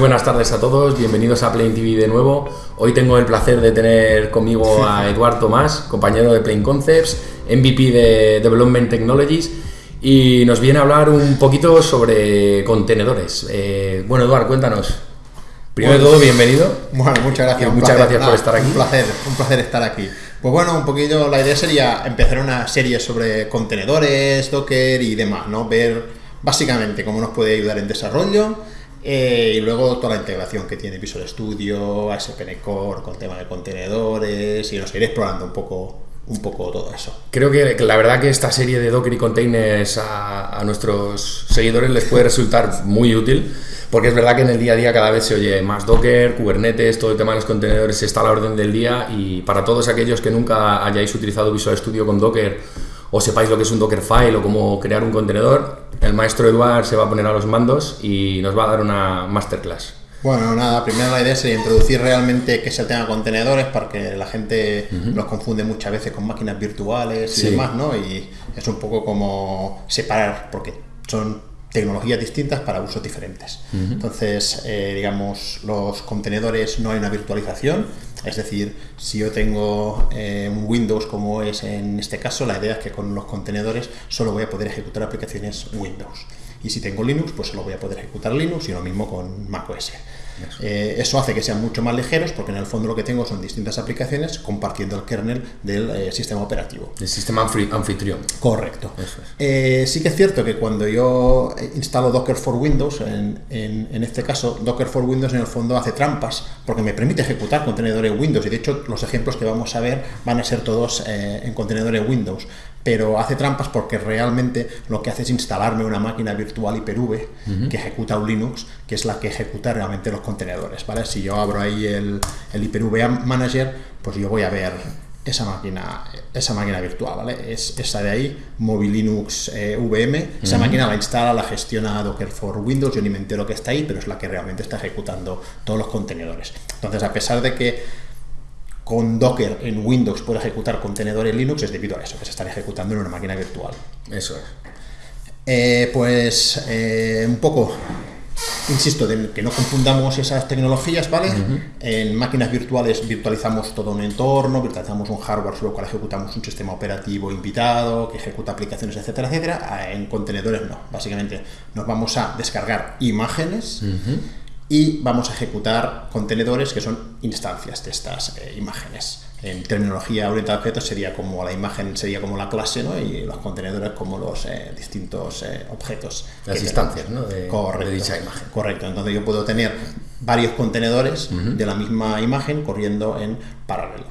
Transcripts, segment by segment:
buenas tardes a todos, bienvenidos a Plain TV de nuevo. Hoy tengo el placer de tener conmigo a Eduard Tomás, compañero de Plain Concepts, MVP de Development Technologies, y nos viene a hablar un poquito sobre contenedores. Eh, bueno, Eduard, cuéntanos. Primero de todo, bienvenido. Bueno, muchas gracias. muchas gracias por estar aquí. Un placer, un placer estar aquí. Pues bueno, un poquillo la idea sería empezar una serie sobre contenedores, Docker y demás, ¿no? Ver básicamente cómo nos puede ayudar en desarrollo eh, y luego toda la integración que tiene Visual Studio, ASP.NET Core, con tema de contenedores, y nos iré explorando un poco, un poco todo eso. Creo que, la verdad que esta serie de Docker y containers a, nuestros seguidores les puede resultar muy útil, porque es verdad que en el día a día cada vez se oye más Docker, Kubernetes, todo el tema de los contenedores está a la orden del día y para todos aquellos que nunca hayáis utilizado Visual Studio con Docker o sepáis lo que es un Dockerfile o cómo crear un contenedor, el maestro Eduard se va a poner a los mandos y nos va a dar una masterclass. Bueno, nada, primero la idea sería introducir realmente qué es el tema de contenedores, porque la gente los confunde muchas veces con máquinas virtuales y demás, ¿no? Y es un poco como separar, porque son tecnologías distintas para usos diferentes. Entonces, eh, digamos, los contenedores no hay una virtualización, es decir, si yo tengo eh, un Windows como es en este caso, la idea es que con los contenedores solo voy a poder ejecutar aplicaciones Windows. Y si tengo Linux, pues solo voy a poder ejecutar Linux y lo mismo con macOS. Eh, eso hace que sean mucho más ligeros porque en el fondo lo que tengo son distintas aplicaciones compartiendo el kernel del eh, sistema operativo. El sistema anfitrión. Correcto. Eh, sí que es cierto que cuando yo instalo Docker for Windows, en, en, este caso Docker for Windows en el fondo hace trampas porque me permite ejecutar contenedores Windows y de hecho los ejemplos que vamos a ver van a ser todos en contenedores Windows pero hace trampas porque realmente lo que hace es instalarme una máquina virtual Hyper-V que ejecuta un Linux, que es la que ejecuta realmente los contenedores, ¿vale? Si yo abro ahí el, el Hyper-V Manager, pues yo voy a ver esa máquina, esa máquina virtual, ¿vale? Es esa de ahí, Mobile Linux eh, VM, esa máquina la instala, la gestiona Docker for Windows, yo ni me entero que está ahí, pero es la que realmente está ejecutando todos los contenedores. Entonces, a pesar de que con Docker en Windows puede ejecutar contenedores Linux es debido a eso, que se están ejecutando en una máquina virtual. Eso es. Eh, pues eh, un poco, insisto, de que no confundamos esas tecnologías, ¿vale? En máquinas virtuales virtualizamos todo un entorno, virtualizamos un hardware sobre el cual ejecutamos un sistema operativo invitado, que ejecuta aplicaciones, etcétera, etcétera. Ah, en contenedores no. Básicamente nos vamos a descargar imágenes y vamos a ejecutar contenedores que son instancias de estas eh, imágenes. En terminología orientada a objetos sería como la imagen sería como la clase, ¿no? Y los contenedores como los eh, distintos eh, objetos. Las instancias, ¿no? De, correcto, dicha imagen. Correcto. Entonces yo puedo tener varios contenedores de la misma imagen corriendo en paralelo.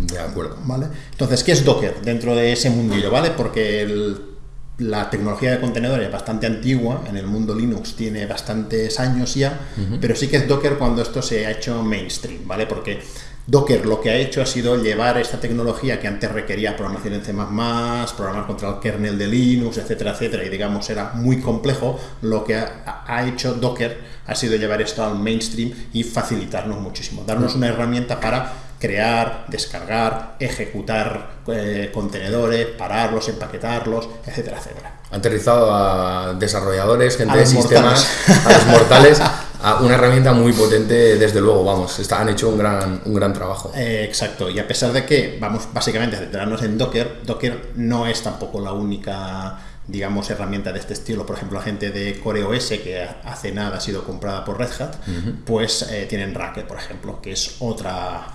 De acuerdo. ¿Vale? Entonces, ¿qué es Docker dentro de ese mundillo? ¿Vale? Porque el la tecnología de contenedores es bastante antigua, en el mundo Linux tiene bastantes años ya, pero sí que es Docker cuando esto se ha hecho mainstream, ¿vale? Porque Docker lo que ha hecho ha sido llevar esta tecnología que antes requería programación en C++, programar contra el kernel de Linux, etcétera, etcétera, y digamos era muy complejo, lo que ha, hecho Docker ha sido llevar esto al mainstream y facilitarnos muchísimo, darnos una herramienta para crear, descargar, ejecutar eh, contenedores, pararlos, empaquetarlos, etcétera, etcétera. Aterrizado a desarrolladores, gente de sistemas, a los mortales, a una herramienta muy potente, desde luego, vamos, está, han hecho un gran, un gran trabajo. Eh, exacto, y a pesar de que vamos básicamente a centrarnos en Docker, Docker no es tampoco la única digamos, herramienta de este estilo, por ejemplo, la gente de CoreOS, que hace nada ha sido comprada por Red Hat, pues eh, tienen Racket, por ejemplo, que es otra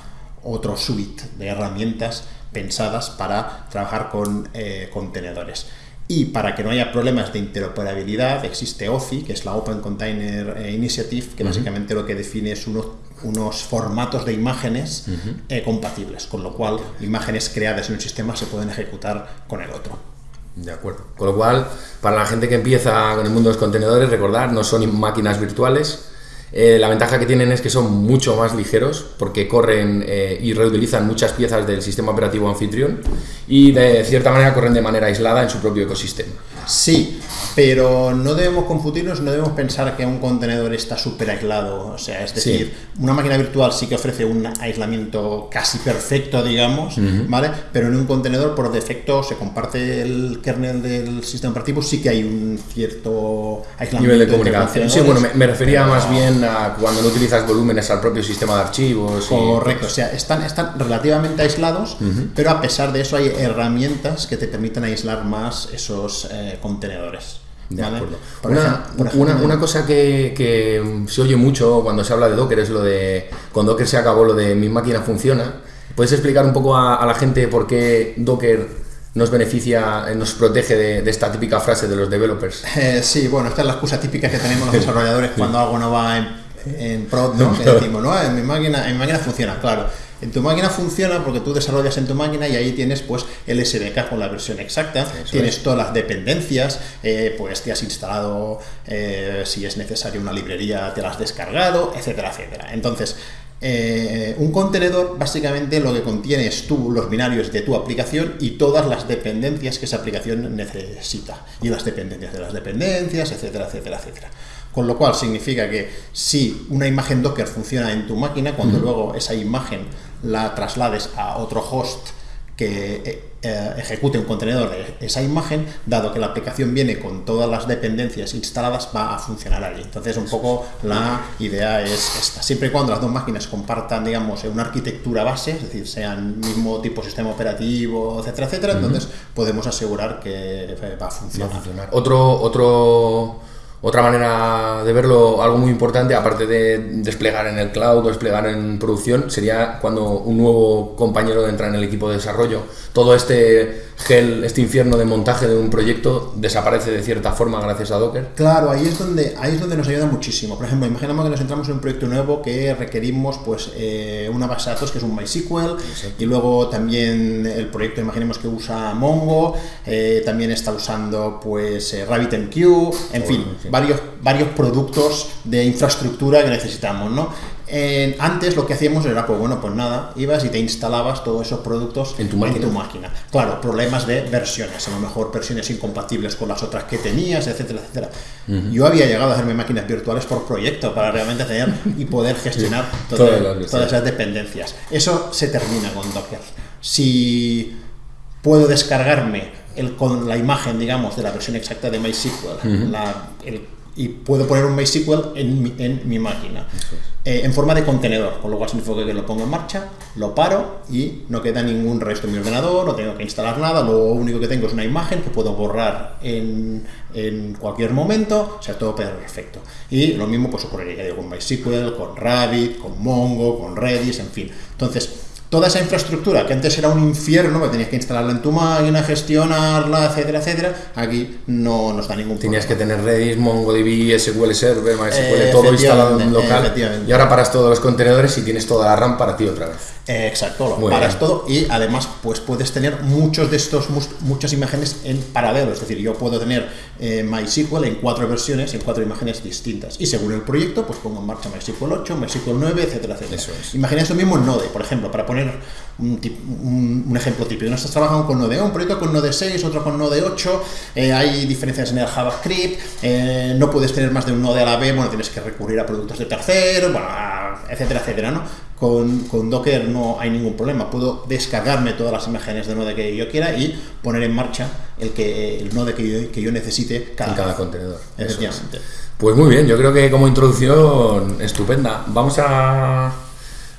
otro suite de herramientas pensadas para trabajar con eh, contenedores. Y para que no haya problemas de interoperabilidad, existe OCI, que es la Open Container eh, Initiative, que básicamente lo que define es unos, unos formatos de imágenes eh, compatibles, con lo cual imágenes creadas en un sistema se pueden ejecutar con el otro. De acuerdo. Con lo cual, para la gente que empieza con el mundo de los contenedores, recordar, no son máquinas virtuales, eh, la ventaja que tienen es que son mucho más ligeros porque corren eh, y reutilizan muchas piezas del sistema operativo anfitrión y de cierta manera corren de manera aislada en su propio ecosistema. Sí, pero no debemos confundirnos, no debemos pensar que un contenedor está súper aislado. O sea, es decir, una máquina virtual sí que ofrece un aislamiento casi perfecto, digamos, ¿vale? Pero en un contenedor por defecto se comparte el kernel del sistema operativo, sí que hay un cierto aislamiento. Nivel de comunicación. Sí, bueno, me, refería más bien a cuando no utilizas volúmenes al propio sistema de archivos. Correcto, o sea, están, están relativamente aislados, pero a pesar de eso hay herramientas que te permiten aislar más esos eh, contenedores. De acuerdo. Una, una, cosa que, se oye mucho cuando se habla de Docker es lo de cuando Docker se acabó lo de mi máquina funciona. ¿Puedes explicar un poco a, la gente por qué Docker nos beneficia, nos protege de, esta típica frase de los developers? Eh, sí, bueno, esta es la excusa típica que tenemos los desarrolladores cuando algo no va en, en prod, ¿no? Que decimos, no, en mi máquina, en mi máquina funciona, claro. En tu máquina funciona porque tú desarrollas en tu máquina y ahí tienes pues el SDK con la versión exacta, tienes todas las dependencias, eh, pues te has instalado, eh, si es necesario una librería, te la has descargado, etcétera, etcétera. Entonces, eh, un contenedor básicamente lo que contiene es tú, los binarios de tu aplicación y todas las dependencias que esa aplicación necesita. Y las dependencias de las dependencias, etcétera, etcétera, etcétera. Con lo cual significa que si una imagen Docker funciona en tu máquina, cuando luego esa imagen la traslades a otro host que eh, eh, ejecute un contenedor de esa imagen, dado que la aplicación viene con todas las dependencias instaladas, va a funcionar allí. Entonces, un poco la idea es esta. Siempre y cuando las dos máquinas compartan, digamos, una arquitectura base, es decir, sean mismo tipo sistema operativo, etcétera, etcétera, entonces podemos asegurar que va a funcionar. Va a funcionar. Otro, otro otra manera de verlo, algo muy importante, aparte de desplegar en el cloud desplegar en producción, sería cuando un nuevo compañero entra en el equipo de desarrollo. Todo este gel, este infierno de montaje de un proyecto desaparece de cierta forma gracias a Docker? Claro, ahí es donde, ahí es donde nos ayuda muchísimo. Por ejemplo, imaginamos que nos entramos en un proyecto nuevo que requerimos pues, eh, una base de datos que es un MySQL y luego también el proyecto, imaginemos que usa Mongo, eh, también está usando pues eh, RabbitMQ, en fin, varios, varios productos de infraestructura que necesitamos, ¿no? Antes lo que hacíamos era, pues bueno, pues nada, ibas y te instalabas todos esos productos en tu, máquina. Claro, problemas de versiones, a lo mejor versiones incompatibles con las otras que tenías, etcétera, etcétera. Yo había llegado a hacerme máquinas virtuales por proyecto para realmente tener y poder gestionar todas, esas dependencias. Eso se termina con Docker. Si puedo descargarme el, con la imagen, digamos, de la versión exacta de MySQL, la, el y puedo poner un MySQL en mi, en mi máquina eh, en forma de contenedor, con lo cual significa que lo pongo en marcha, lo paro y no queda ningún resto en mi ordenador, no tengo que instalar nada, lo único que tengo es una imagen que puedo borrar en, en cualquier momento, o sea, todo perfecto. Y lo mismo pues ocurriría con MySQL, con Rabbit, con Mongo, con Redis, en fin. Entonces, toda esa infraestructura que antes era un infierno, que tenías que instalarla en tu máquina, gestionarla, etcétera, etcétera, aquí no nos da ningún problema. Tenías que tener Redis, MongoDB, SQL Server, MySQL, todo instalado en local. Y ahora paras todos los contenedores y tienes toda la RAM para ti otra vez. Exacto, lo paras todo y además pues puedes tener muchos de estos, muchas imágenes en paralelo. Es decir, yo puedo tener eh, MySQL en cuatro versiones, en cuatro imágenes distintas. Y según el proyecto, pues pongo en marcha MySQL 8, MySQL 9, etcétera, etcétera. Eso es. Imagina esto mismo en Node, por ejemplo, para poner un, un, ejemplo típico. No estás trabajando con Node 1, un proyecto con Node 6, otro con Node 8, eh, hay diferencias en el JavaScript, eh, no puedes tener más de un Node a la vez, bueno, tienes que recurrir a productos de terceros, etcétera, etcétera, ¿no? Con, con, Docker no hay ningún problema, puedo descargarme todas las imágenes de Node que yo quiera y poner en marcha el, que, el Node que yo, que yo necesite cada, en cada contenedor. Efectivamente. Pues muy bien, yo creo que como introducción estupenda. Vamos a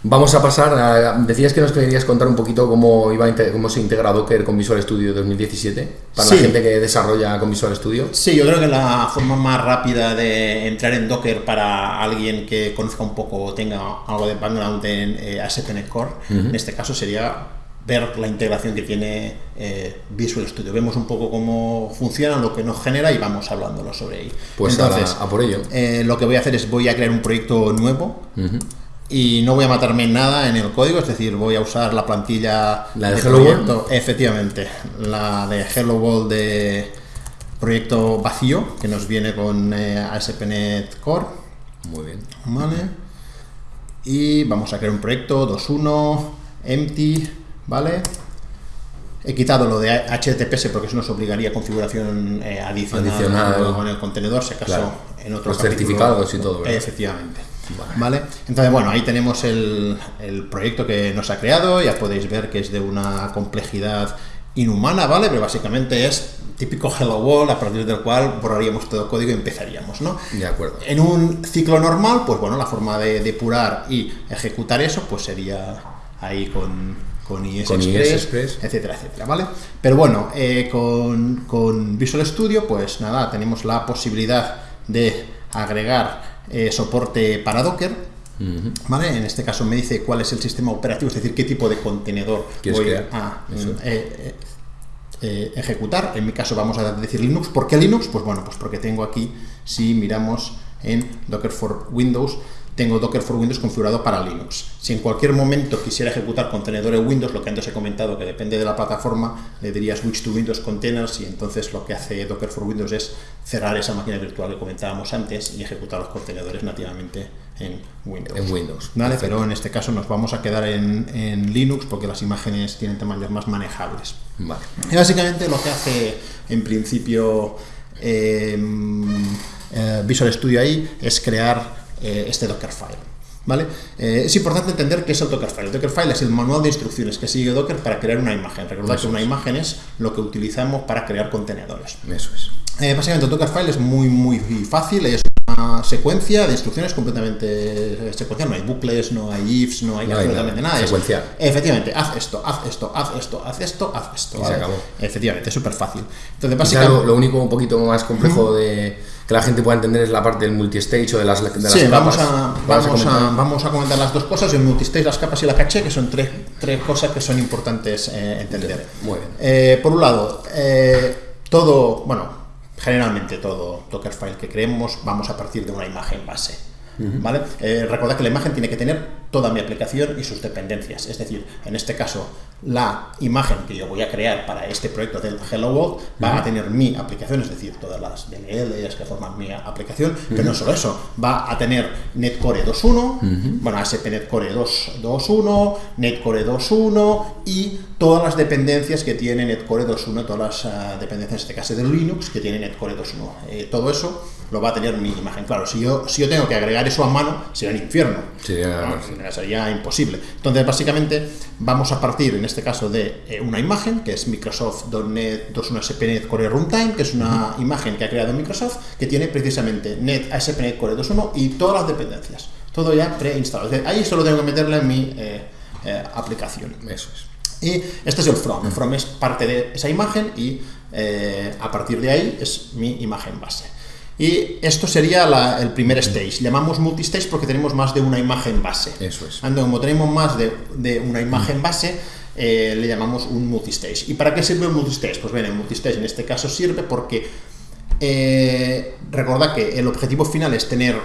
Vamos a pasar a, Decías que nos querías contar un poquito cómo, iba cómo se integra Docker con Visual Studio 2017 para la gente que desarrolla con Visual Studio. Sí, yo creo que la forma más rápida de entrar en Docker para alguien que conozca un poco o tenga algo de background en eh, ASP.NET Core, en este caso sería ver la integración que tiene eh, Visual Studio. Vemos un poco cómo funciona, lo que nos genera y vamos hablándolo sobre ello. Pues Entonces, a, por ello. Eh, lo que voy a hacer es voy a crear un proyecto nuevo y no voy a matarme en nada en el código, es decir, voy a usar la plantilla ¿La de, Hello World? efectivamente, la de Hello World de proyecto vacío, que nos viene con eh, ASP.NET Core. Muy bien. Vale. Y vamos a crear un proyecto 2.1, empty, ¿vale? He quitado lo de HTTPS porque eso nos obligaría a configuración eh, adicional, Adicional. en el contenedor, si acaso Claro. en otro Los capítulo- certificados y todo, ¿verdad? Efectivamente. Vale. Entonces, bueno, ahí tenemos el, el proyecto que nos ha creado. Ya podéis ver que es de una complejidad inhumana, ¿vale? Pero básicamente es típico Hello World a partir del cual borraríamos todo el código y empezaríamos, ¿no? De acuerdo. En un ciclo normal, pues bueno, la forma de depurar y ejecutar eso, pues sería ahí con, con IS Con IS Express, Express. etcétera, etcétera, ¿vale? Pero bueno, eh, con, con Visual Studio, pues nada, tenemos la posibilidad de agregar eh, soporte para Docker, ¿Vale? En este caso me dice cuál es el sistema operativo, es decir, qué tipo de contenedor ¿Quieres voy crear? a eh, eh, ejecutar. En mi caso vamos a decir Linux. ¿Por qué Linux? Pues bueno, pues porque tengo aquí, si miramos en Docker for Windows, tengo Docker for Windows configurado para Linux. Si en cualquier momento quisiera ejecutar contenedores Windows, lo que antes he comentado, que depende de la plataforma, le diría switch to Windows Containers y entonces lo que hace Docker for Windows es cerrar esa máquina virtual que comentábamos antes y ejecutar los contenedores nativamente en Windows. En Windows. Vale, Perfecto. pero en este caso nos vamos a quedar en, en Linux porque las imágenes tienen tamaños más manejables. Vale. Y básicamente lo que hace en principio eh, eh, Visual Studio ahí es crear eh, este Dockerfile. ¿Vale? Eh, es importante entender qué es el Dockerfile. El Dockerfile es el manual de instrucciones que sigue Docker para crear una imagen. Recordad que una imagen es lo que utilizamos para crear contenedores. Eso es. Eh, básicamente el Dockerfile es muy muy fácil, es una secuencia de instrucciones completamente secuencial, no hay bucles, no hay ifs, no hay No hay absolutamente nada, nada. es- secuencial. efectivamente, haz esto, haz esto, haz esto, haz esto, haz esto. Y se acabó. Efectivamente, es súper fácil. Entonces, básicamente... lo, lo único un poquito más complejo de que la gente pueda entender es la parte del multistage o de las, de las Sí, vamos capas. a, ¿Vas vamos, a, comentar? vamos a comentar las dos cosas, el multistage, las capas y la caché, que son tres, tres cosas que son importantes eh, entender. Muy bien. Eh, por un lado, eh, todo, bueno, generalmente todo Dockerfile que creemos vamos a partir de una imagen base. ¿Vale? Recordad que la imagen tiene que tener toda mi aplicación y sus dependencias. Es decir, en este caso, la imagen que yo voy a crear para este proyecto del Hello World va a tener mi aplicación, es decir, todas las DLLs que forman mi aplicación, pero no solo eso, va a tener Netcore 2.1, bueno, ASP.NET Core 2 2.1, Netcore 2.1 y todas las dependencias que tiene Netcore 2.1, todas las ah, dependencias, en este caso de Linux, que tiene Netcore 2.1. Eh, todo eso lo va a tener mi imagen. Claro, si yo, si yo tengo que agregar eso a mano, será un infierno. Sería- Sería imposible. Entonces, básicamente, vamos a partir, en este caso, de eh, una imagen, que es Microsoft.NET 2.1 ASP.NET Core Runtime, que es una imagen que ha creado Microsoft, que tiene precisamente Net ASP.NET Core 2.1 y todas las dependencias. Todo ya preinstalado. Es decir, ahí solo tengo que meterle en mi eh, eh, aplicación. Eso es. Y este es el from. El from es parte de esa imagen y eh, a partir de ahí es mi imagen base. Y esto sería la- el primer stage. Llamamos multistage porque tenemos más de una imagen base. Eso es. Ando, como tenemos más de, de una imagen base, eh, le llamamos un multistage. ¿Y para qué sirve un multistage? Pues bien, el multistage en este caso sirve porque eh, recordad que el objetivo final es tener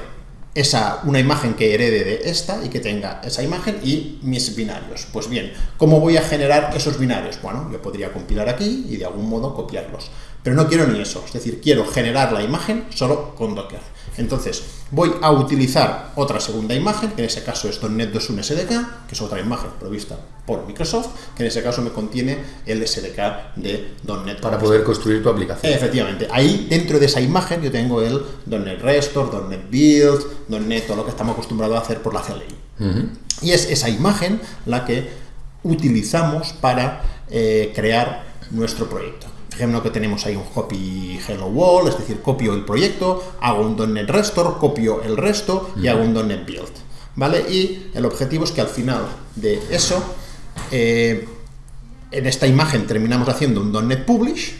esa, una imagen que herede de esta y que tenga esa imagen y mis binarios. Pues bien, ¿cómo voy a generar esos binarios? Bueno, yo podría compilar aquí y de algún modo copiarlos. Pero no quiero ni eso, es decir, quiero generar la imagen solo con Docker. Entonces, voy a utilizar otra segunda imagen, que en ese caso es .NET 2.1 SDK, que es otra imagen provista por Microsoft, que en ese caso me contiene el SDK de .NET. Para poder construir tu aplicación. Efectivamente, ahí dentro de esa imagen yo tengo el .NET Restore, .NET Build, .NET, todo lo que estamos acostumbrados a hacer por la CLI. Y es esa imagen la que utilizamos para eh, crear nuestro proyecto. Fijémonos que tenemos ahí un copy hello world, es decir, copio el proyecto, hago un .NET Restore, copio el resto y hago un .NET Build. ¿Vale? Y el objetivo es que al final de eso eh, en esta imagen terminamos haciendo un .NET Publish,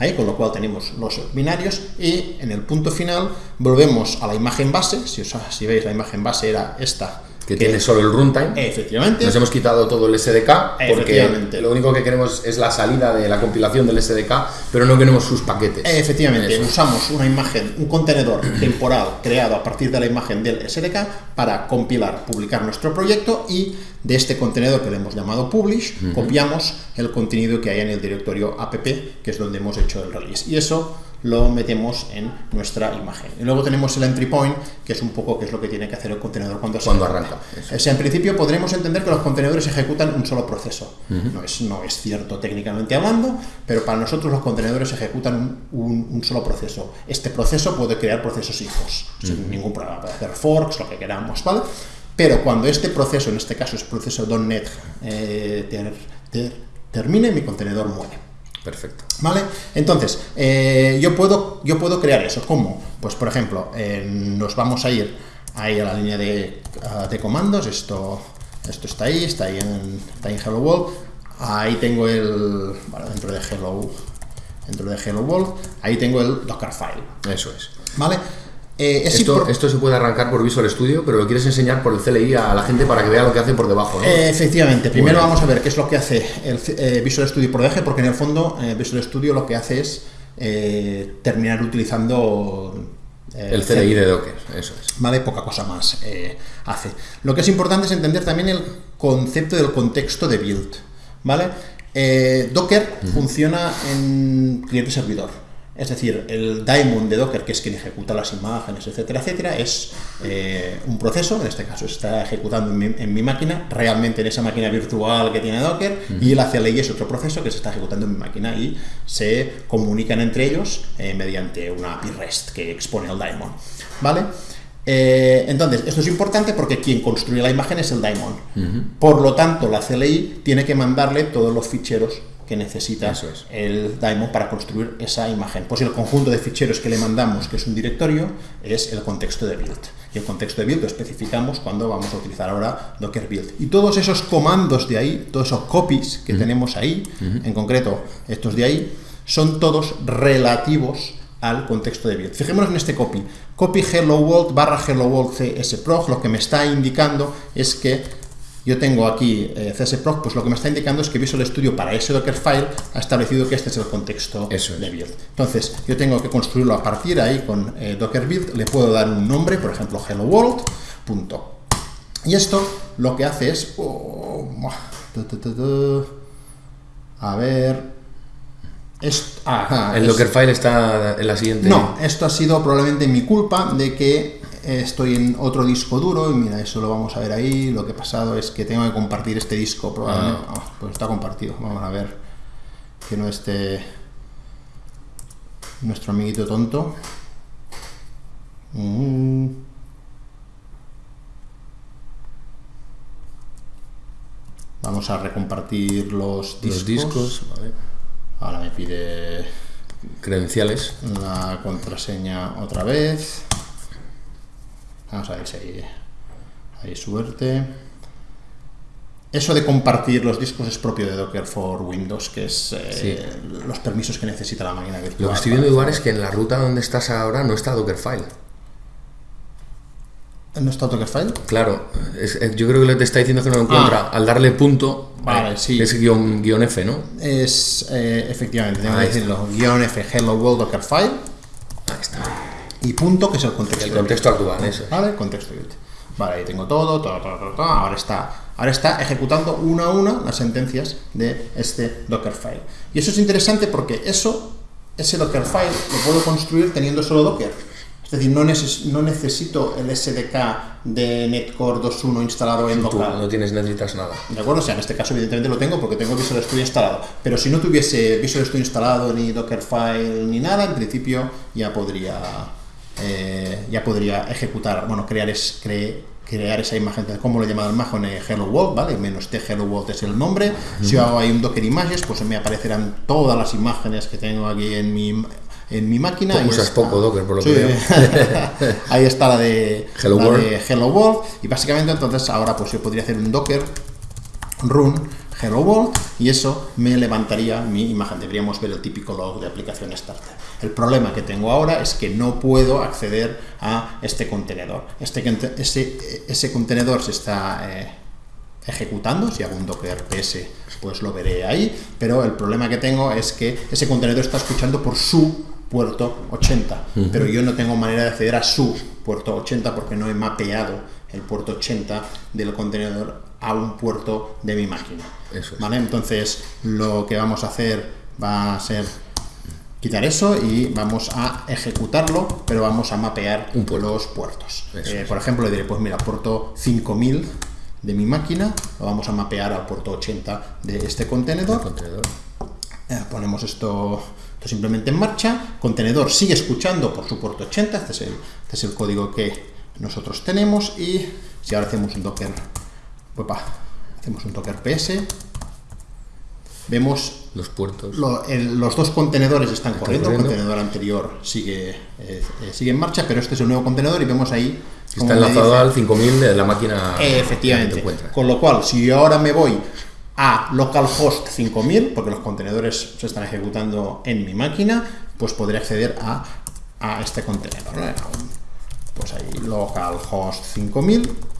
ahí, con lo cual tenemos los binarios, y en el punto final volvemos a la imagen base, si, os, si veis la imagen base era esta, Que tiene solo el runtime. efectivamente, Nos hemos quitado todo el SDK porque lo único que queremos es la salida de la compilación del SDK, pero no queremos sus paquetes. efectivamente usamos una imagen, un contenedor temporal creado a partir de la imagen del SDK para compilar, publicar nuestro proyecto y de este contenedor que le hemos llamado publish, copiamos el contenido que hay en el directorio app, que es donde hemos hecho el release. Y eso lo metemos en nuestra imagen. Y luego tenemos el entry point, que es un poco que es lo que tiene que hacer el contenedor cuando, cuando arranca. O sea, en principio podremos entender que los contenedores ejecutan un solo proceso. no, es, no es cierto técnicamente hablando, pero para nosotros los contenedores ejecutan un, solo proceso. Este proceso puede crear procesos hijos, sin ningún problema, puede hacer forks, lo que queramos, ¿vale? Pero cuando este proceso, en este caso es proceso .NET, eh, termine, mi contenedor muere. Perfecto. ¿Vale? Entonces, eh, yo, puedo, yo puedo crear eso. ¿Cómo? Pues, por ejemplo, nos vamos a ir ahí a la línea de, de, comandos. Esto, esto está ahí, está ahí en, está en Hello World. Ahí tengo el... Bueno, dentro de Hello, dentro de Hello World, ahí tengo el Dockerfile. Eso es. ¿Vale? Eh, esto, se puede arrancar por Visual Studio, pero lo quieres enseñar por el CLI a la gente para que vea lo que hace por debajo. ¿no? Eh, efectivamente, primero vamos a ver qué es lo que hace el eh, Visual Studio por debajo, porque en el fondo Visual Studio lo que hace es terminar utilizando el CLI de Docker, eso es. Vale, poca cosa más hace. Lo que es importante es entender también el concepto del contexto de build. ¿Vale? Docker funciona en cliente-servidor. Es decir, el daemon de Docker, que es quien ejecuta las imágenes, etcétera, etcétera, es eh, un proceso, en este caso está ejecutando en mi, máquina, realmente en esa máquina virtual que tiene Docker, y el CLI es otro proceso que se está ejecutando en mi máquina y se comunican entre ellos eh, mediante una API REST que expone el daemon. ¿Vale? Eh, entonces, esto es importante porque quien construye la imagen es el daemon. Por lo tanto, la CLI tiene que mandarle todos los ficheros que necesita el daemon para construir esa imagen. Pues el conjunto de ficheros que le mandamos, que es un directorio, es el contexto de build. Y el contexto de build lo especificamos cuando vamos a utilizar ahora Docker build. Y todos esos comandos de ahí, todos esos copies que tenemos ahí, en concreto estos de ahí, son todos relativos al contexto de build. Fijémonos en este copy. Copy hello world barra hello world csprog, lo que me está indicando es que yo tengo aquí eh, CSPROC, pues lo que me está indicando es que Visual Studio para ese Dockerfile ha establecido que este es el contexto de build. Entonces, yo tengo que construirlo a partir de ahí con eh, Docker build, le puedo dar un nombre, por ejemplo, hello world. Punto. Y esto lo que hace es... Oh, a ver... el Dockerfile está en la siguiente... No, esto ha sido probablemente mi culpa de que estoy en otro disco duro y mira, eso lo vamos a ver ahí. Lo que ha pasado es que tengo que compartir este disco, probablemente. Ah. Ah, pues está compartido. Vamos a ver que no esté nuestro amiguito tonto. Mm. Vamos a recompartir los discos. Los discos Ahora me pide credenciales. La contraseña otra vez. Vamos a ver si hay, suerte. Eso de compartir los discos es propio de Docker for Windows, que es eh, los permisos que necesita la máquina virtual. Lo que estoy viendo, Eduard, es que en la ruta donde estás ahora no está Dockerfile. ¿No está Dockerfile? Claro, yo creo que te está diciendo que no lo encuentra. Ah. Al darle punto, vale, sí. es guion, guion, F, ¿no? Es, eh, efectivamente, tengo que decirlo. Guión F, Hello World Dockerfile. Ahí está y punto, que es el contexto. El contexto actual, eso. ¿Vale? Contexto Vale, ahí tengo todo, todo, todo, todo, Ahora está, ahora está ejecutando una a una las sentencias de este Dockerfile. Y eso es interesante porque eso, ese Dockerfile, lo puedo construir teniendo solo Docker. Es decir, no, no necesito el SDK de Netcore 2.1 instalado en local. no tienes, necesitas nada. ¿De acuerdo? O sea, en este caso evidentemente lo tengo porque tengo Visual Studio instalado. Pero si no tuviese Visual Studio instalado, ni Dockerfile, ni nada, en principio ya podría eh, ya podría ejecutar, bueno, crear, es, crear esa imagen, como lo he llamado el Majon Hello World, ¿vale? Menos T Hello World es el nombre. Si hago ahí un Docker Images, pues me aparecerán todas las imágenes que tengo aquí en mi, en mi máquina. Usas poco Docker, por lo que veo. ahí está la, de Hello, World. Hello World. Y básicamente entonces ahora pues yo podría hacer un Docker run Hello World y eso me levantaría mi imagen. Deberíamos ver el típico log de aplicación starter. El problema que tengo ahora es que no puedo acceder a este contenedor. Este, ese, ese contenedor se está eh, ejecutando, si hago un docker ps pues lo veré ahí, pero el problema que tengo es que ese contenedor está escuchando por su puerto 80, pero yo no tengo manera de acceder a su puerto 80 porque no he mapeado el puerto 80 del contenedor a un puerto de mi máquina. ¿vale? Entonces, lo que vamos a hacer va a ser quitar eso y vamos a ejecutarlo, pero vamos a mapear Un los puertos. Eh, por ejemplo, le diré, pues mira, puerto 5000 de mi máquina, lo vamos a mapear al puerto 80 de este contenedor. Eh, ponemos esto, esto, simplemente en marcha, contenedor sigue escuchando por su puerto 80, este es el, este es el código que nosotros tenemos y si ahora hacemos un docker, hacemos un docker ps, vemos los puertos. los dos contenedores están corriendo, el contenedor anterior sigue, eh, eh, sigue en marcha, pero este es el nuevo contenedor y vemos ahí... Está enlazado al 5000 de la máquina. efectivamente. Con lo cual, si yo ahora me voy a localhost 5000, porque los contenedores se están ejecutando en mi máquina, pues podré acceder a, a este contenedor. Pues ahí localhost 5000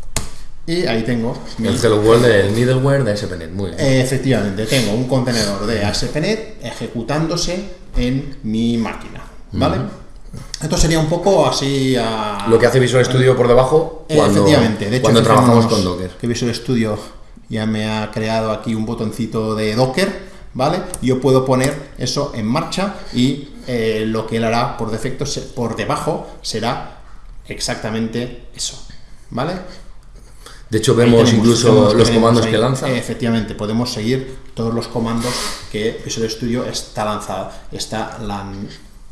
y ahí tengo el hello world del middleware de ASP.NET. Muy bien. Efectivamente, tengo un contenedor de ASP.NET ejecutándose en mi máquina. ¿Vale? Esto sería un poco así a... Lo que hace Visual Studio por debajo cuando, Efectivamente. De hecho, cuando trabajamos con Docker. Que Visual Studio ya me ha creado aquí un botoncito de Docker, ¿vale? Yo puedo poner eso en marcha y eh, lo que él hará por defecto, por debajo, será exactamente eso, ¿vale? De hecho, vemos incluso los comandos que lanza. Efectivamente, podemos seguir todos los comandos que Visual Studio está, lanzado, está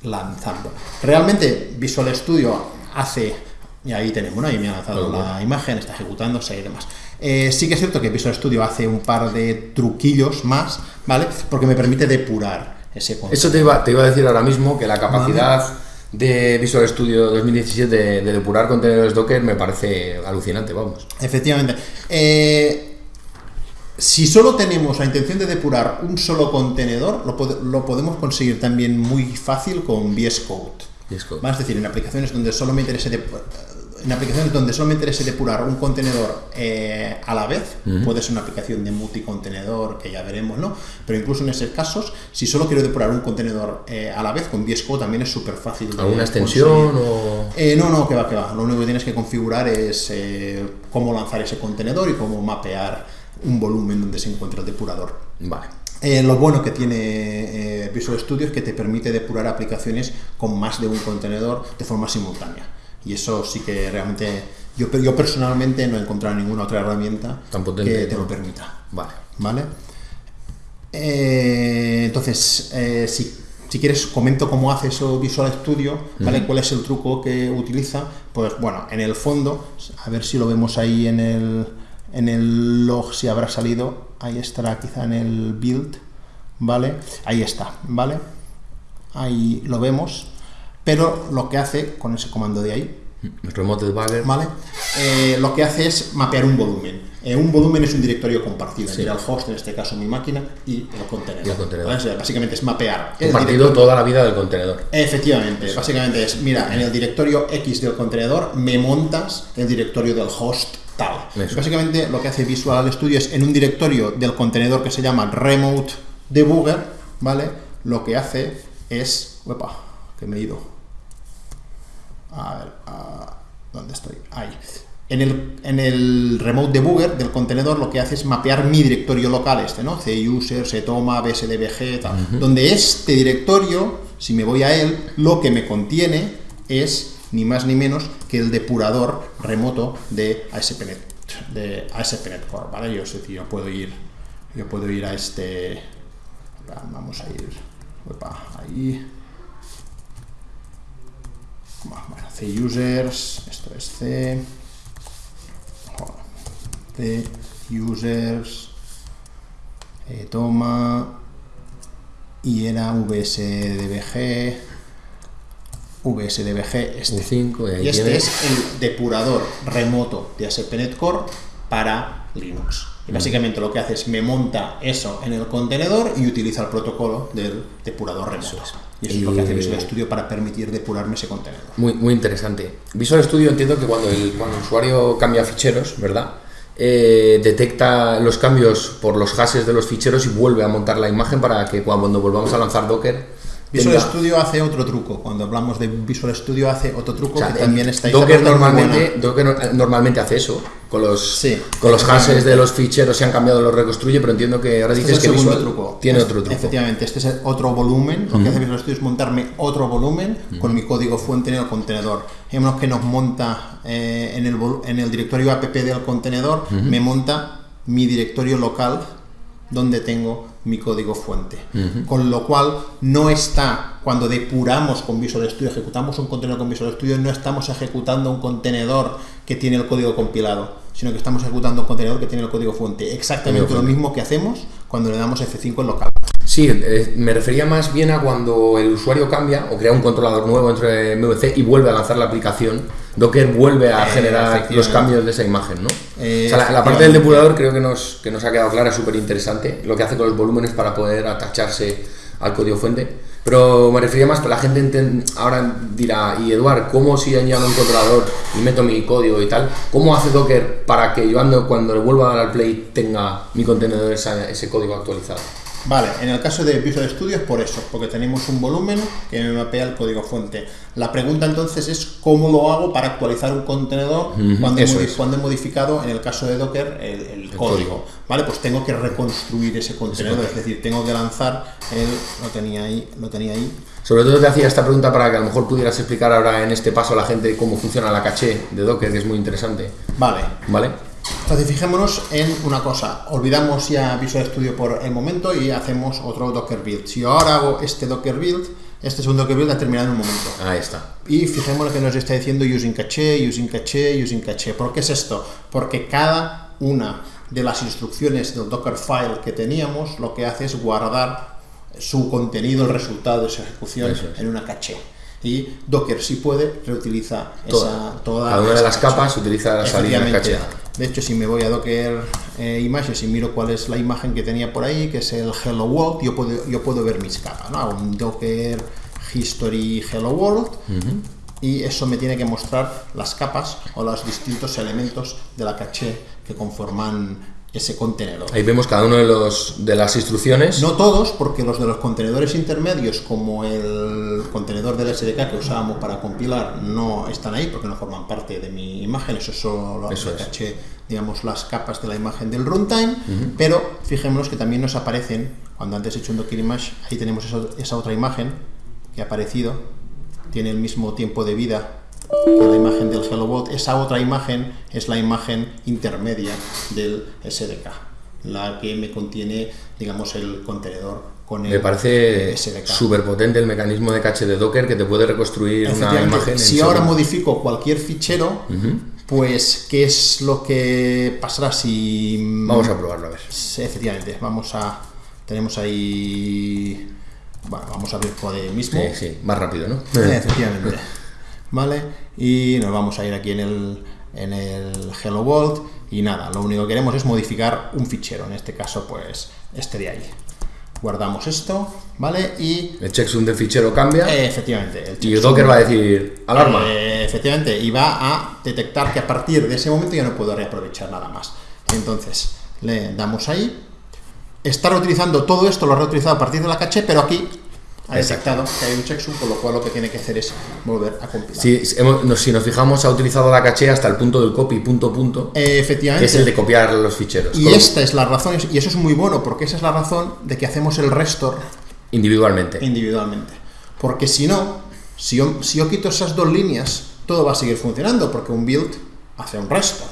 lanzando. Realmente, Visual Studio hace, y ahí tenemos, ahí me ha lanzado la imagen, está ejecutándose y demás. Eh, sí que es cierto que Visual Studio hace un par de truquillos más, ¿vale? Porque me permite depurar ese concepto. Eso te iba, te iba a decir ahora mismo, que la capacidad de Visual Studio 2017 de, depurar contenedores Docker me parece alucinante, vamos. Efectivamente. Eh, si solo tenemos la intención de depurar un solo contenedor, lo, podemos conseguir también muy fácil con VS Code. Es decir, en aplicaciones donde solo me interese en aplicaciones donde solo me interese depurar un contenedor eh, a la vez, puede ser una aplicación de multicontenedor, que ya veremos, ¿no? Pero incluso en esos casos, si solo quiero depurar un contenedor eh, a la vez, con VS Code también es súper fácil. ¿Alguna extensión o...? Eh, no, no, que va, que va. Lo único que tienes que configurar es cómo lanzar ese contenedor y cómo mapear un volumen donde se encuentra el depurador. Vale. lo bueno que tiene Visual Studio es que te permite depurar aplicaciones con más de un contenedor de forma simultánea. Y eso sí que realmente, yo, yo personalmente no he encontrado ninguna otra herramienta que te lo permita. Vale. ¿Vale? Eh, entonces, eh, si, si, quieres, comento cómo hace eso Visual Studio, ¿vale? ¿Cuál es el truco que utiliza? Pues bueno, en el fondo, a ver si lo vemos ahí en el, en el log, si habrá salido, ahí estará quizá en el build, ¿vale? Ahí está, ¿vale? Ahí lo vemos pero lo que hace con ese comando de ahí, el remote debugger, ¿vale? Eh, lo que hace es mapear un volumen. Eh, un volumen es un directorio compartido entre el host, en este caso mi máquina, y el contenedor. básicamente es mapear. Compartido toda la vida del contenedor. Efectivamente, básicamente es, mira, en el directorio X del contenedor me montas el directorio del host tal. Básicamente lo que hace Visual Studio es en un directorio del contenedor que se llama remote debugger, ¿vale? Lo que hace es, uepa, que me he ido a ver, ¿dónde estoy? Ahí. En el, en el remote debugger del contenedor lo que hace es mapear mi directorio local este, ¿no? cuser, setoma, bsdbg, tal. Donde este directorio, si me voy a él, lo que me contiene es ni más ni menos que el depurador remoto de ASP.NET, de ASP.NET Core, ¿vale? Yo, sé, yo puedo ir, yo puedo ir a este, vamos a ir, ahí, bueno, C users, esto es C, C users, eh, toma, y era vsdbg, vsdbg este. 5, y este es el depurador remoto de ASP.NET Core para Linux. Y básicamente lo que hace es me monta eso en el contenedor y utiliza el protocolo del depurador remoto. Y eso es lo que hace Visual Studio para permitir depurarme ese contenedor. Muy, muy interesante. Visual Studio entiendo que cuando el, cuando el usuario cambia ficheros, ¿verdad? Eh, detecta los cambios por los hashes de los ficheros y vuelve a montar la imagen para que cuando volvamos a lanzar Docker Visual Studio hace otro truco. Cuando hablamos de Visual Studio hace otro truco que también está Docker normalmente, Docker normalmente hace eso. Con los, con los hashes de los ficheros se han cambiado, los reconstruye, pero entiendo que ahora dices que Visual truco. tiene otro truco. Efectivamente, este es otro volumen. Lo que hace Visual Studio es montarme otro volumen con mi código fuente en el contenedor. Vemos que nos monta eh, en, el, en el directorio app del contenedor, me monta mi directorio local donde tengo mi código fuente. Con lo cual, no está, cuando depuramos con Visual Studio, ejecutamos un contenedor con Visual Studio, no estamos ejecutando un contenedor que tiene el código compilado, sino que estamos ejecutando un contenedor que tiene el código fuente. Exactamente lo mismo que hacemos cuando le damos F5 en local. Sí, eh, me refería más bien a cuando el usuario cambia o crea un controlador nuevo entre MVC y vuelve a lanzar la aplicación, Docker vuelve a eh, generar los cambios de esa imagen, ¿no? la, parte del depurador creo que nos, que nos ha quedado clara, es súper interesante, lo que hace con los volúmenes para poder atacharse al código fuente. Pero me refería más que la gente ahora dirá, y Eduard, ¿cómo si añado un controlador y meto mi código y tal? ¿Cómo hace Docker para que yo ando, cuando le vuelva a dar al play tenga mi contenedor ese código actualizado? Vale, en el caso de Visual Studio es por eso, porque tenemos un volumen que me mapea el código fuente. La pregunta entonces es cómo lo hago para actualizar un contenedor cuando, he modificado, en el caso de Docker, el, código. Vale, pues tengo que reconstruir ese contenedor, es decir, tengo que lanzar el... Lo tenía ahí, lo tenía ahí. Sobre todo te hacía esta pregunta para que a lo mejor pudieras explicar ahora en este paso a la gente cómo funciona la caché de Docker, que es muy interesante. Vale. Vale. Entonces fijémonos en una cosa, olvidamos ya Visual Studio por el momento y hacemos otro Docker build. Si yo ahora hago este Docker build, este segundo Docker build ha terminado en un momento. Ahí está. Y fijémonos que nos está diciendo using caché, using caché, using caché. ¿Por qué es esto? Porque cada una de las instrucciones del Docker file que teníamos lo que hace es guardar su contenido, el resultado de su ejecución en una caché y Docker si puede reutiliza esa, toda cada una de las capas utiliza la salida caché de hecho, si me voy a Docker eh, Images y miro cuál es la imagen que tenía por ahí, que es el Hello World, yo puedo, yo puedo ver mis capas, ¿no? Un Docker History Hello World. Y eso me tiene que mostrar las capas o los distintos elementos de la caché que conforman ese contenedor. Ahí vemos cada uno de, los, de las instrucciones. No todos, porque los de los contenedores intermedios, como el contenedor del SDK que usábamos para compilar, no están ahí porque no forman parte de mi imagen. Eso solo eso caché, digamos, las capas de la imagen del runtime. Pero fijémonos que también nos aparecen, cuando antes he hecho un Docker Image, ahí tenemos esa otra imagen que ha aparecido. Tiene el mismo tiempo de vida la imagen del Hello esa otra imagen es la imagen intermedia del SDK, la que me contiene, digamos, el contenedor con el Me parece súper potente el mecanismo de caché de Docker que te puede reconstruir una imagen. Si ahora modifico cualquier fichero, pues, ¿qué es lo que pasará si... Vamos a probarlo, a ver. Efectivamente, vamos a... Tenemos ahí... Bueno, vamos a ver por el mismo. Sí, sí, más rápido, ¿no? Efectivamente. ¿vale? Y nos vamos a ir aquí en el, en el Hello World y nada, lo único que queremos es modificar un fichero, en este caso pues este de ahí. Guardamos esto, ¿vale? Y... El checksum del fichero cambia. efectivamente. El y Docker va a decir alarma. Eh, efectivamente, y va a detectar que a partir de ese momento ya no puedo reaprovechar nada más. Entonces, le damos ahí. Está reutilizando todo esto, lo ha reutilizado a partir de la caché, pero aquí ha detectado que hay un checksum, con lo cual lo que tiene que hacer es volver a compilar. Si, si nos fijamos, ha utilizado la caché hasta el punto del copy, punto, punto. efectivamente. Que es el de copiar los ficheros. Y esta es la razón, y eso es muy bueno, porque esa es la razón de que hacemos el restore individualmente. Individualmente. Porque si no, si yo, si yo quito esas dos líneas, todo va a seguir funcionando, porque un build hace un restore.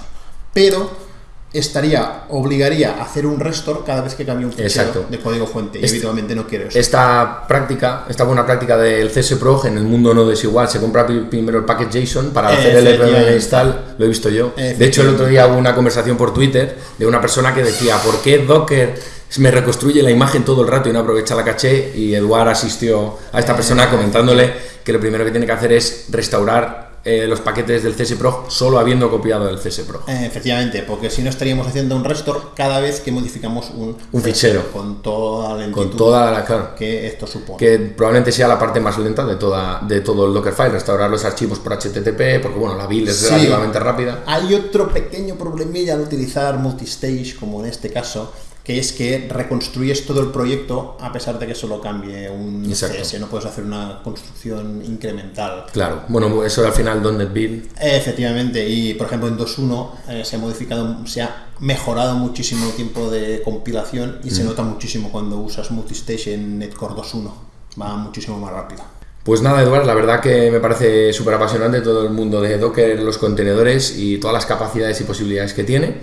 Pero estaría, obligaría a hacer un restore cada vez que cambie un fichero de código fuente y este- habitualmente no quiero eso. Esta práctica, esta buena práctica del CSProg en el mundo no desigual, se compra primero el package JSON para hacer el RMM install, lo he visto yo. De hecho, el otro día hubo una conversación por Twitter de una persona que decía, ¿por qué Docker me reconstruye la imagen todo el rato y no aprovecha la caché? Y Eduard asistió a esta persona comentándole que lo primero que tiene que hacer es restaurar eh, los paquetes del CSPROG solo habiendo copiado el CSPROG. Eh, efectivamente, porque si no estaríamos haciendo un restore cada vez que modificamos un, un fichero. Con toda la lentitud con toda la, que esto supone. Que probablemente sea la parte más lenta de, toda, de todo el Dockerfile, restaurar los archivos por HTTP, porque bueno, la build es relativamente rápida. Hay otro pequeño problemilla al utilizar multistage, como en este caso, que es que reconstruyes todo el proyecto a pesar de que solo cambie un CS, no puedes hacer una construcción incremental. Claro, bueno, eso al final donde build. Efectivamente, y por ejemplo en 2.1 eh, se ha modificado, se ha mejorado muchísimo el tiempo de compilación y se nota muchísimo cuando usas Multistation Netcore 2.1, va muchísimo más rápido. Pues nada, Eduardo, la verdad que me parece súper apasionante todo el mundo de Docker, los contenedores y todas las capacidades y posibilidades que tiene.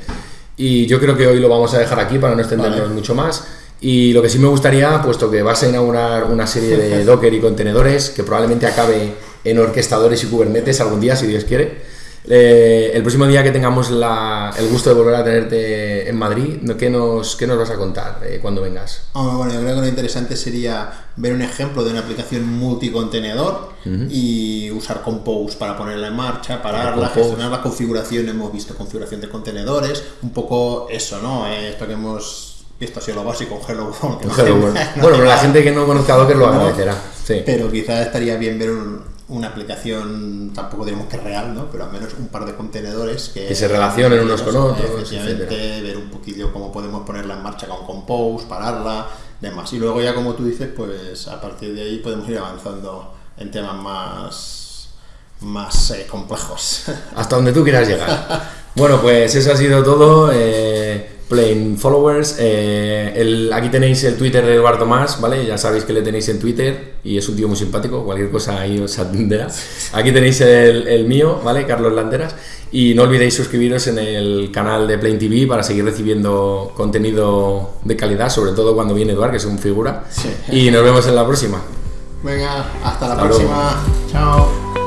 Y yo creo que hoy lo vamos a dejar aquí para no extendernos mucho más. Y lo que sí me gustaría, puesto que vas a inaugurar una serie de Docker y contenedores que probablemente acabe en orquestadores y Kubernetes algún día, si Dios quiere, eh, el próximo día que tengamos el gusto de volver a tenerte en Madrid, ¿qué nos, qué nos vas a contar eh, cuando vengas? bueno, yo creo que lo interesante sería ver un ejemplo de una aplicación multicontenedor y usar Compose para ponerla en marcha, pararla, gestionar la configuración. Hemos visto configuración de contenedores, un poco eso, ¿no? Eh, esto que hemos visto ha sido lo básico, Hello World. bueno, pero la gente que no conozca Docker lo agradecerá. Sí. Pero quizás estaría bien ver un, una aplicación, tampoco diremos que real, ¿no? pero al menos un par de contenedores que, se relacionen unos con otros. ver un poquillo cómo podemos ponerla en marcha con Compose, pararla, demás. Y luego ya como tú dices, pues a partir de ahí podemos ir avanzando en temas más, más eh, complejos. Hasta donde tú quieras llegar. bueno, pues eso ha sido todo. Eh, Plain Followers. Eh, el, aquí tenéis el Twitter de Eduardo Más, ¿vale? Ya sabéis que le tenéis en Twitter y es un tío muy simpático, cualquier cosa ahí os atenderá. Aquí tenéis el, el mío, ¿vale? Carlos Landeras. Y no olvidéis suscribiros en el canal de Plain TV para seguir recibiendo contenido de calidad, sobre todo cuando viene Eduardo, que es un figura. Y nos vemos en la próxima. Venga, hasta la próxima. Chao.